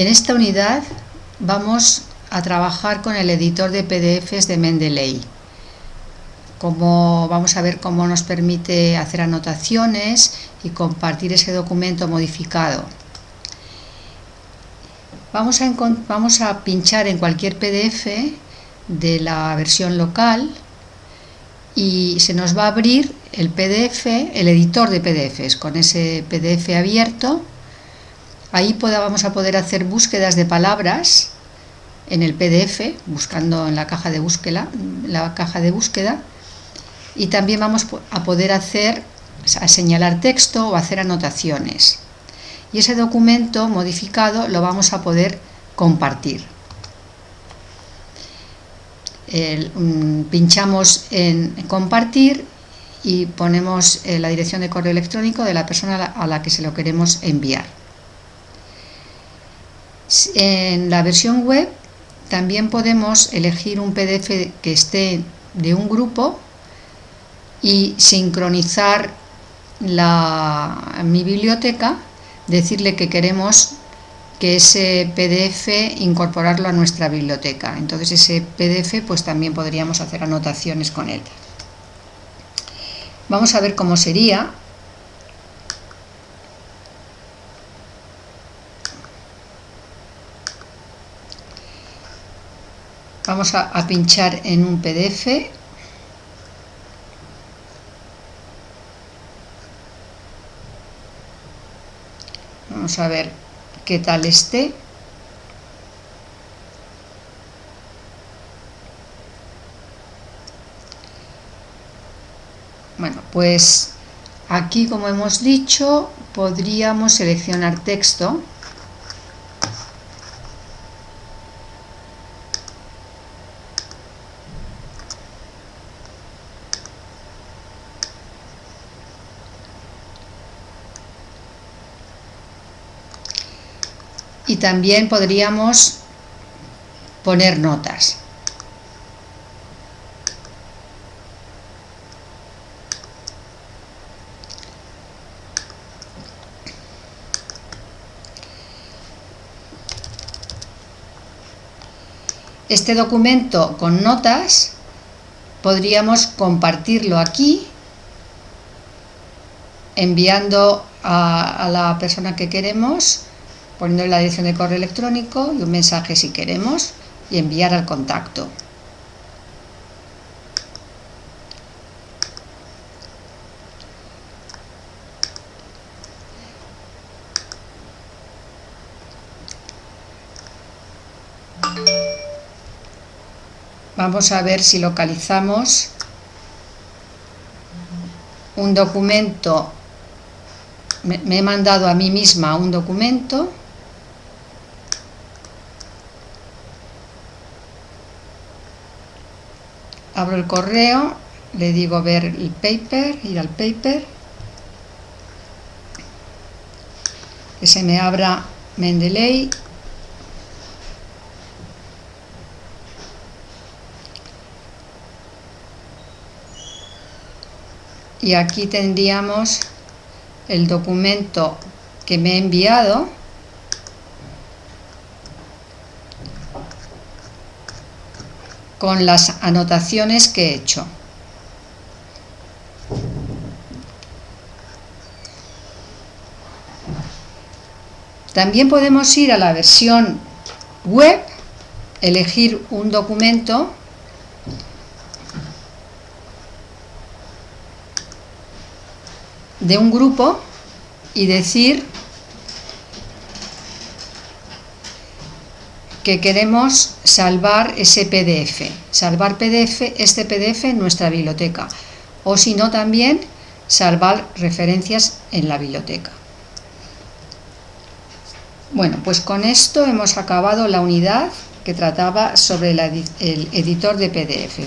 En esta unidad vamos a trabajar con el editor de PDFs de Mendeley. Vamos a ver cómo nos permite hacer anotaciones y compartir ese documento modificado. Vamos a, vamos a pinchar en cualquier PDF de la versión local y se nos va a abrir el PDF, el editor de PDFs, con ese PDF abierto. Ahí vamos a poder hacer búsquedas de palabras en el PDF, buscando en la caja de búsqueda, la caja de búsqueda y también vamos a poder hacer, a señalar texto o hacer anotaciones. Y ese documento modificado lo vamos a poder compartir. Mm, pinchamos en compartir y ponemos eh, la dirección de correo electrónico de la persona a la que se lo queremos enviar. En la versión web también podemos elegir un PDF que esté de un grupo y sincronizar mi biblioteca, decirle que queremos que ese PDF incorporarlo a nuestra biblioteca. Entonces ese PDF pues también podríamos hacer anotaciones con él. Vamos a ver cómo sería. Vamos a, pinchar en un PDF Vamos a ver qué tal esté. Bueno, pues aquí como hemos dicho podríamos seleccionar texto y también podríamos poner notas. Este documento con notas podríamos compartirlo aquí enviando a, la persona que queremos poniendo la dirección de correo electrónico y un mensaje si queremos y enviar al contacto. Vamos a ver si localizamos un documento, me, he mandado a mí misma un documento abro el correo, le digo ver el paper, ir al paper, que se me abra Mendeley, y aquí tendríamos el documento que me he enviado con las anotaciones que he hecho. También podemos ir a la versión web, elegir un documento de un grupo y decir que queremos salvar ese PDF, salvar PDF, este PDF en nuestra biblioteca o si no también salvar referencias en la biblioteca. Bueno, pues con esto hemos acabado la unidad que trataba sobre el editor de PDF.